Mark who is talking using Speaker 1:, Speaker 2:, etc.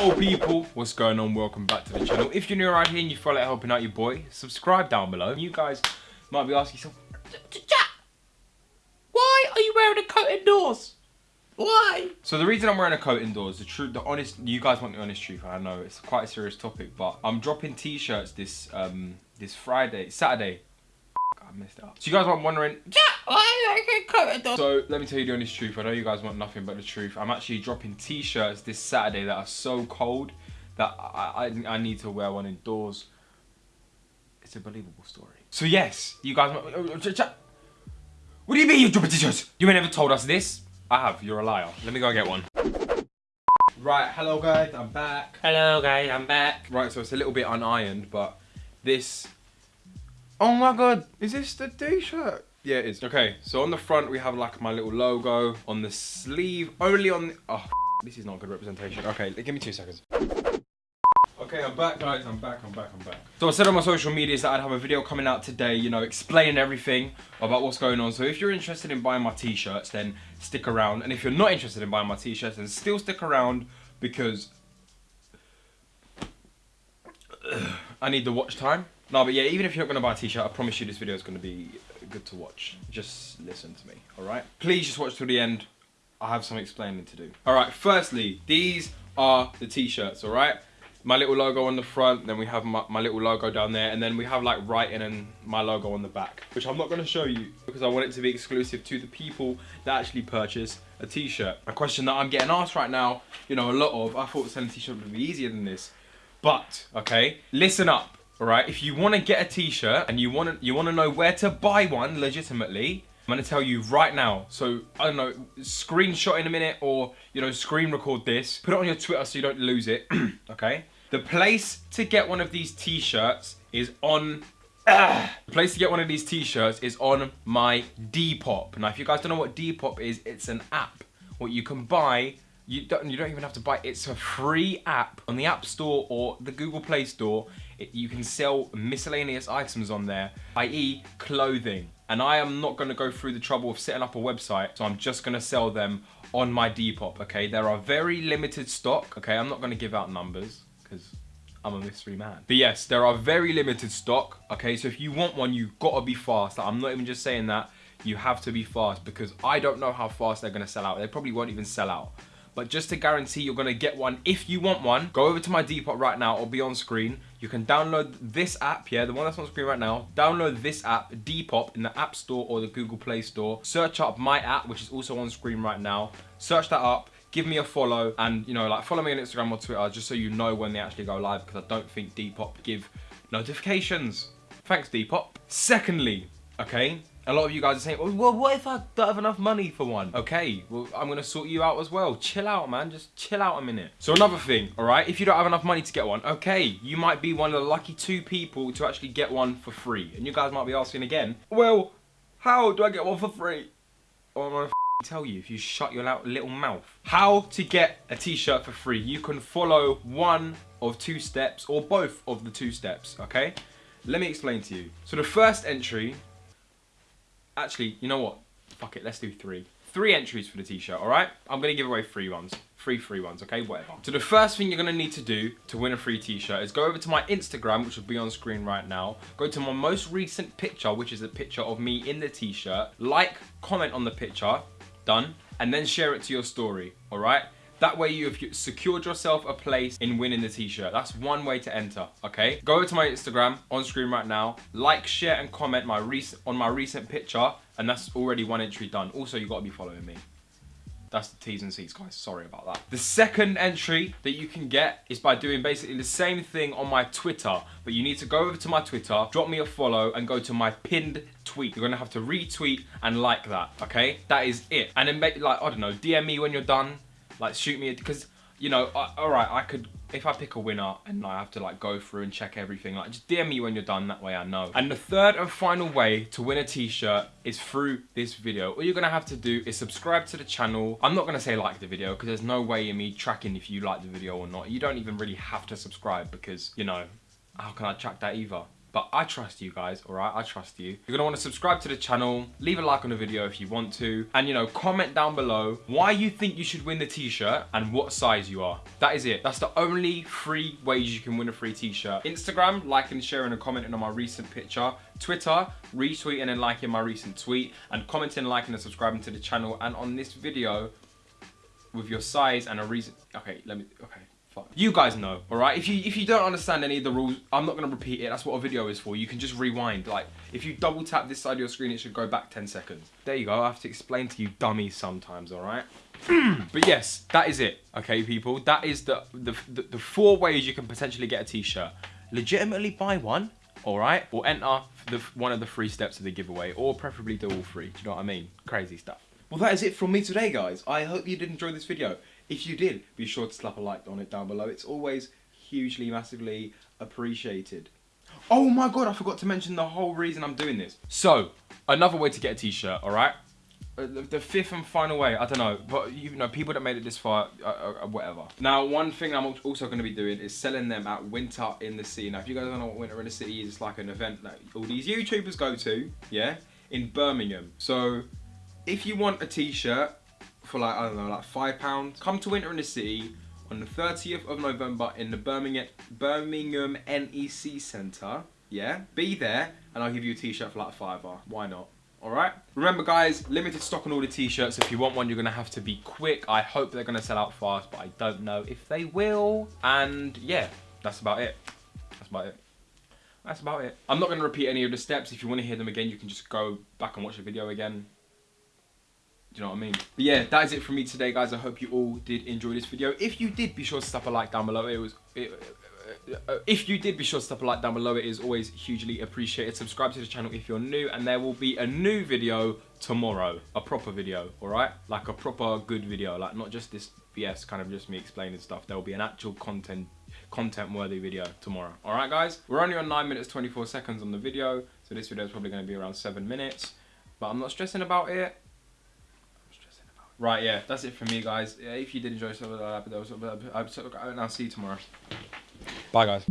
Speaker 1: People, what's going on? Welcome back to the channel. If you're new around here and you feel like helping out your boy, subscribe down below. You guys might be asking yourself, Jack, why are you wearing a coat indoors? Why? So the reason I'm wearing a coat indoors, the truth, the honest, you guys want the honest truth. I know it's quite a serious topic, but I'm dropping t-shirts this um this Friday, Saturday. I messed it up. So you guys are wondering, so let me tell you the honest truth. I know you guys want nothing but the truth. I'm actually dropping t-shirts this Saturday that are so cold that I, I, I need to wear one indoors. It's a believable story. So yes, you guys. Oh, oh, what do you mean you're dropping t-shirts? You ain't never told us this. I have. You're a liar. Let me go and get one. Right, hello guys, I'm back.
Speaker 2: Hello guys, I'm back.
Speaker 1: Right, so it's a little bit unironed, but this... Oh my god, is this the t-shirt? Yeah, it is. Okay, so on the front we have like my little logo. On the sleeve, only on the... Oh, this is not good representation. Okay, give me two seconds. Okay, I'm back, guys. I'm back, I'm back, I'm back. So I said on my social medias that I'd have a video coming out today, you know, explaining everything about what's going on. So if you're interested in buying my t-shirts, then stick around. And if you're not interested in buying my t-shirts, then still stick around because I need the watch time. No, but yeah, even if you're not going to buy a t-shirt, I promise you this video is going to be good to watch. Just listen to me, alright? Please just watch till the end. I have some explaining to do. Alright, firstly, these are the t-shirts, alright? My little logo on the front, then we have my, my, little logo down there, and then we have like writing and my logo on the back, which I'm not to show you because I want it to be exclusive to the people that actually purchase a t-shirt. A question that I'm getting asked right now, you know, a lot of, I thought selling t-shirt would be easier than this. But, okay, listen up all right if you want to get a t-shirt and you want to you want to know where to buy one legitimately i'm going to tell you right now. So i don't know screenshot in a minute or you know screen record this. Put it on your twitter so you don't lose it okay? The place to get one of these t-shirts is on ah, the place to get one of these t-shirts is on my depop. Now if you guys don't know what depop is it's an app what you can buy you don't, you don't even have to buy it. It's a free app on the App Store or the Google Play Store. It, you can sell miscellaneous items on there, i.e. clothing. And I am not gonna go through the trouble of setting up a website, so I'm just gonna sell them on my Depop, okay? There are very limited stock, okay? I'm not gonna give out numbers, because I'm a mystery man. But yes, there are very limited stock, okay? So if you want one, you've gotta be fast. Like, I'm not even just saying that, you have to be fast because I don't know how fast they're gonna sell out. They probably won't even sell out. But just to guarantee you're gonna get one, if you want one, go over to my Depop right now or be on screen. You can download this app, yeah, the one that's on screen right now. Download this app, Depop, in the App Store or the Google Play Store. Search up my app, which is also on screen right now. Search that up give me a follow and you know like follow me on instagram or twitter just so you know when they actually go live because i don't think depop give notifications thanks depop secondly okay a lot of you guys are saying, oh, well, what if I don't have enough money for one? Okay, well, I'm to sort you out as well. Chill out, man. Just chill out a minute. So another thing, all right? If you don't have enough money to get one, okay, you might be one of the lucky two people to actually get one for free. And you guys might be asking again, well, how do I get one for free? To tell you if you shut your little mouth. How to get a t-shirt for free. You can follow one of two steps or both of the two steps, okay? Let me explain to you. So the first entry Actually, you know what? Fuck it, let's do three. Three entries for the t-shirt, alright? I'm going to give away free ones. Free free ones, okay? Whatever. So the first thing you're going to need to do to win a free t-shirt is go over to my Instagram, which will be on screen right now. Go to my most recent picture, which is a picture of me in the t-shirt. Like, comment on the picture. Done. And then share it to your story, alright? That way you've secured yourself a place in winning the t-shirt. That's one way to enter, okay? Go over to my Instagram on screen right now. Like, share, and comment my recent on my recent picture, and that's already one entry done. Also, you gotta be following me. That's the T's and C's, guys. Sorry about that. The second entry that you can get is by doing basically the same thing on my Twitter. But you need to go over to my Twitter, drop me a follow, and go to my pinned tweet. You're to have to retweet and like that, okay? That is it. And then, make, like, I don't know, DM me when you're done. Like shoot me because you know, I, all right, I could if I pick a winner and I have to like go through and check everything, like just DM me when you're done. That way I know. And the third and final way to win a t-shirt is through this video. All you're gonna have to do is subscribe to the channel. I'm not gonna say like the video because there's no way in me tracking if you like the video or not. You don't even really have to subscribe because you know, how can I track that either? But I trust you guys, all right? I trust you. You're gonna wanna subscribe to the channel, leave a like on the video if you want to, and you know, comment down below why you think you should win the t-shirt and what size you are. That is it. That's the only three ways you can win a free t-shirt. Instagram, liking, sharing, and commenting on my recent picture. Twitter, retweeting and liking my recent tweet, and commenting, liking, and subscribing to the channel. And on this video, with your size and a reason. Okay, let me. Okay, fine. You guys know, all right. If you if you don't understand any of the rules, I'm not gonna repeat it. That's what a video is for. You can just rewind. Like if you double tap this side of your screen, it should go back 10 seconds. There you go. I have to explain to you dummies sometimes, all right. but yes, that is it. Okay, people. That is the the the, the four ways you can potentially get a t-shirt. Legitimately buy one. All right, or enter the one of the three steps of the giveaway, or preferably do all three. Do you know what I mean? Crazy stuff. Well, that is it from me today, guys. I hope you did enjoy this video. If you did, be sure to slap a like on it down below. It's always hugely, massively appreciated. Oh my god, I forgot to mention the whole reason I'm doing this. So, another way to get a t-shirt, all right? Uh, the, fifth and final way, I don't know, but you know, people that made it this far, uh, uh, uh whatever. Now, one thing I'm also going to be doing is selling them at Winter in the City. Now, if you guys don't know what Winter in the City is, it's like an event that all these YouTubers go to, yeah, in Birmingham. So, if you want a t-shirt for like, I don't know, like five pounds, come to Winter in the City on the 30th of November in the Birmingham, Birmingham NEC Centre. Yeah, be there and I'll give you a t-shirt for like a fiver. Why not? Alright? Remember guys, limited stock on all the t-shirts. If you want one, you're to have to be quick. I hope they're to sell out fast, but I don't know if they will. And yeah, that's about it. That's about it. That's about it. I'm not to repeat any of the steps. If you want to hear them again, you can just go back and watch the video again. Do you know what I mean? But yeah, that is it from me today, guys. I hope you all did enjoy this video. If you did, be sure to slap a like down below. It was... It, uh, if you did, be sure to slap a like down below. It is always hugely appreciated. Subscribe to the channel if you're new, and there will be a new video tomorrow. A proper video, all right? Like a proper good video, like not just this BS, kind of just me explaining stuff. There will be an actual content content worthy video tomorrow. All right, guys? We're only on 9 minutes 24 seconds on the video, so this video is probably going to be around 7 minutes. But I'm not stressing about it. Right, yeah, that's it for me, guys. If you did enjoy that, I'll see you tomorrow. Bye, guys.